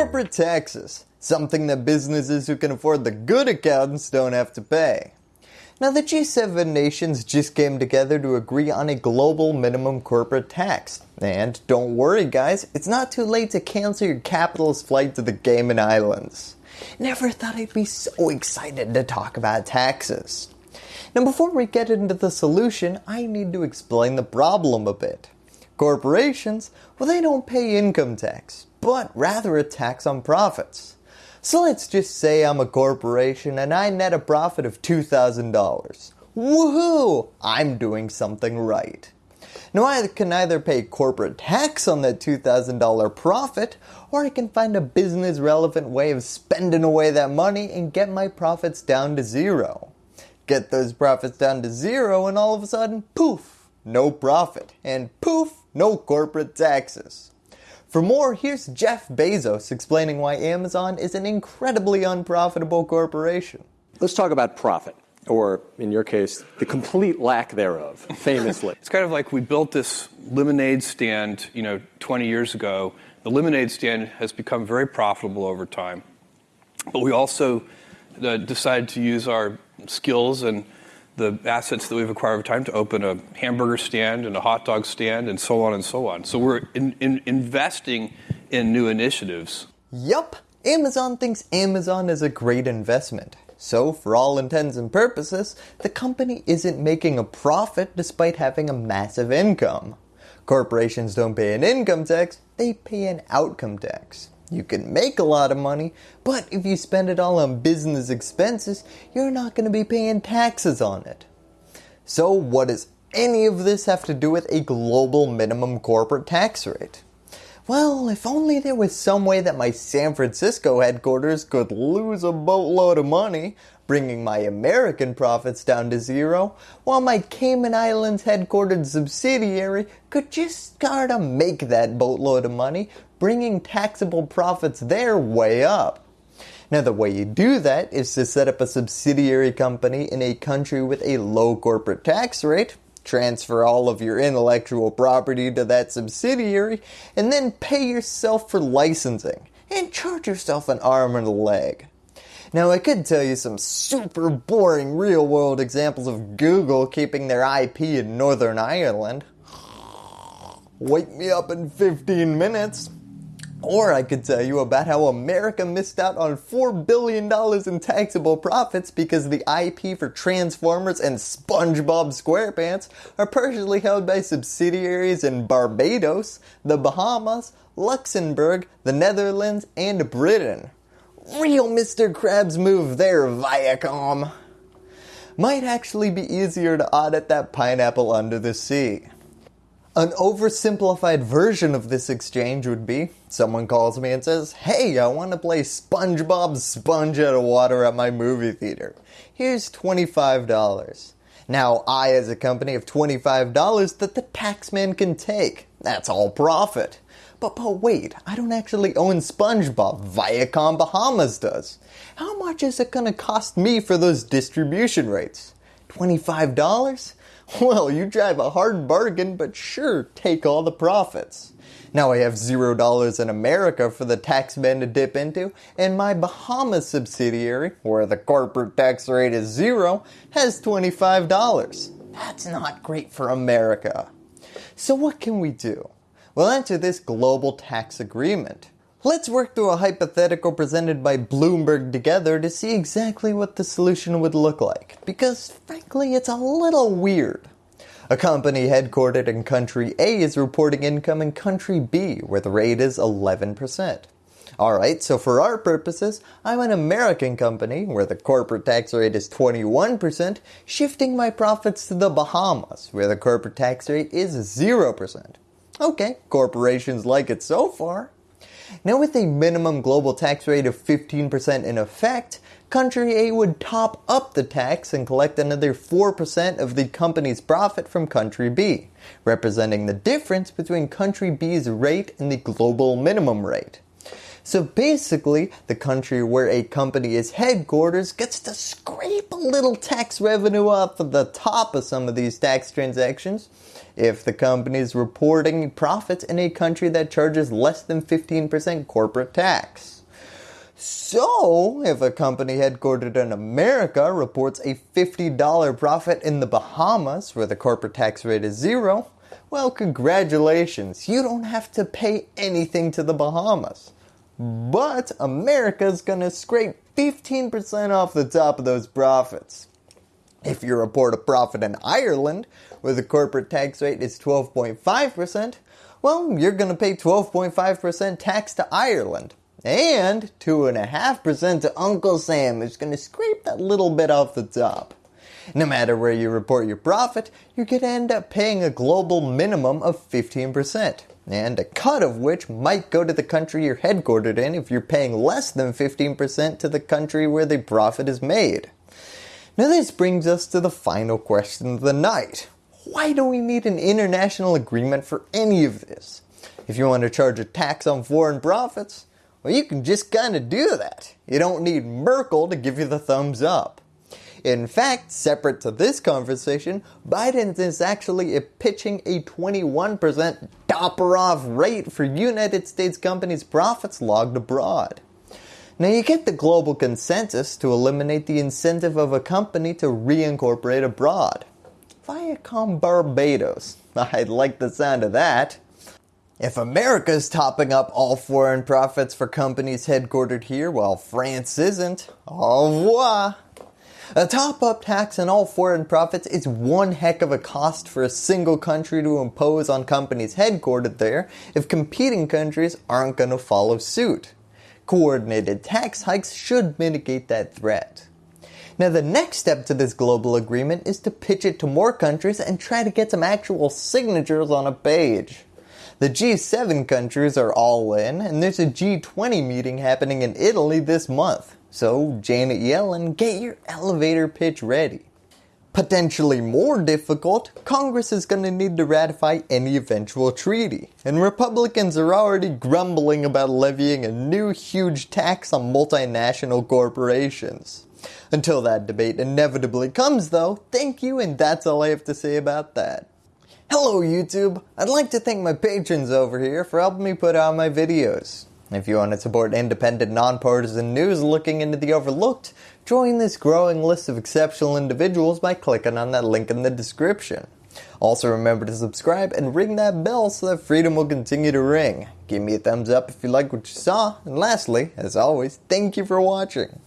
Corporate taxes, something that businesses who can afford the good accountants don't have to pay. Now the G7 nations just came together to agree on a global minimum corporate tax. And don't worry guys, it's not too late to cancel your capitalist flight to the Cayman Islands. Never thought I'd be so excited to talk about taxes. Now before we get into the solution, I need to explain the problem a bit. Corporations, well they don't pay income tax, but rather a tax on profits. So let's just say I'm a corporation and I net a profit of $2,000. Woohoo! I'm doing something right. Now I can either pay corporate tax on that $2,000 profit or I can find a business relevant way of spending away that money and get my profits down to zero. Get those profits down to zero and all of a sudden, poof, no profit and poof, no corporate taxes. For more, here's Jeff Bezos explaining why Amazon is an incredibly unprofitable corporation. Let's talk about profit, or in your case, the complete lack thereof, famously. it's kind of like we built this lemonade stand, you know, 20 years ago. The lemonade stand has become very profitable over time. But we also uh, decided to use our skills and the assets that we've acquired over time to open a hamburger stand and a hot dog stand and so on and so on. So we're in, in investing in new initiatives. Yup, Amazon thinks Amazon is a great investment. So for all intents and purposes, the company isn't making a profit despite having a massive income. Corporations don't pay an income tax, they pay an outcome tax. You can make a lot of money, but if you spend it all on business expenses, you're not going to be paying taxes on it. So what does any of this have to do with a global minimum corporate tax rate? Well, if only there was some way that my San Francisco headquarters could lose a boatload of money, bringing my American profits down to zero, while my Cayman Islands headquartered subsidiary could just start to make that boatload of money, bringing taxable profits there way up. Now the way you do that is to set up a subsidiary company in a country with a low corporate tax rate, transfer all of your intellectual property to that subsidiary, and then pay yourself for licensing, and charge yourself an arm and a leg. Now I could tell you some super boring real world examples of Google keeping their IP in Northern Ireland. Wake me up in 15 minutes. Or I could tell you about how America missed out on $4 billion in taxable profits because the IP for Transformers and SpongeBob SquarePants are partially held by subsidiaries in Barbados, the Bahamas, Luxembourg, the Netherlands, and Britain. Real Mr. Krabs move there, Viacom. Might actually be easier to audit that pineapple under the sea. An oversimplified version of this exchange would be, someone calls me and says, hey, I want to play SpongeBob Sponge Out of Water at my movie theater. Here's $25. Now I as a company have $25 that the taxman can take. That's all profit. But, but wait, I don't actually own SpongeBob. Viacom Bahamas does. How much is it going to cost me for those distribution rates? $25? Well, you drive a hard bargain, but sure, take all the profits. Now I have $0 in America for the tax man to dip into, and my Bahamas subsidiary, where the corporate tax rate is zero, has $25. That's not great for America. So what can we do? Well, enter this global tax agreement. Let's work through a hypothetical presented by Bloomberg together to see exactly what the solution would look like, because frankly it's a little weird. A company headquartered in country A is reporting income in country B where the rate is 11%. Alright, so for our purposes, I'm an American company where the corporate tax rate is 21%, shifting my profits to the Bahamas where the corporate tax rate is 0%. Okay, corporations like it so far. Now with a minimum global tax rate of 15% in effect, country A would top up the tax and collect another 4% of the company's profit from country B, representing the difference between country B's rate and the global minimum rate. So basically, the country where a company is headquarters gets to scrape a little tax revenue off of the top of some of these tax transactions if the company is reporting profits in a country that charges less than 15% corporate tax. So, if a company headquartered in America reports a $50 profit in the Bahamas where the corporate tax rate is zero, well congratulations, you don't have to pay anything to the Bahamas. But America's gonna scrape 15% off the top of those profits. If you report a profit in Ireland, where the corporate tax rate is 12.5%, well, you're going to pay 12.5% tax to Ireland. And 2.5% to Uncle Sam, who's going to scrape that little bit off the top. No matter where you report your profit, you're going to end up paying a global minimum of 15%, and a cut of which might go to the country you're headquartered in if you're paying less than 15% to the country where the profit is made. Now this brings us to the final question of the night. Why do we need an international agreement for any of this? If you want to charge a tax on foreign profits, well you can just kind of do that. You don't need Merkel to give you the thumbs up. In fact, separate to this conversation, Biden is actually pitching a 21% topper off rate for United States companies' profits logged abroad. Now you get the global consensus to eliminate the incentive of a company to reincorporate abroad. Viacom Barbados. I like the sound of that. If America is topping up all foreign profits for companies headquartered here while France isn't, au revoir. A top-up tax on all foreign profits is one heck of a cost for a single country to impose on companies headquartered there if competing countries aren't going to follow suit. Coordinated tax hikes should mitigate that threat. Now the next step to this global agreement is to pitch it to more countries and try to get some actual signatures on a page. The G7 countries are all in and there's a G20 meeting happening in Italy this month. So Janet Yellen, get your elevator pitch ready. Potentially more difficult, Congress is going to need to ratify any eventual treaty, and Republicans are already grumbling about levying a new huge tax on multinational corporations. Until that debate inevitably comes though, thank you and that's all I have to say about that. Hello YouTube, I'd like to thank my patrons over here for helping me put out my videos. If you want to support independent, nonpartisan news looking into the overlooked, join this growing list of exceptional individuals by clicking on that link in the description. Also remember to subscribe and ring that bell so that freedom will continue to ring. Give me a thumbs up if you like what you saw, and lastly, as always, thank you for watching.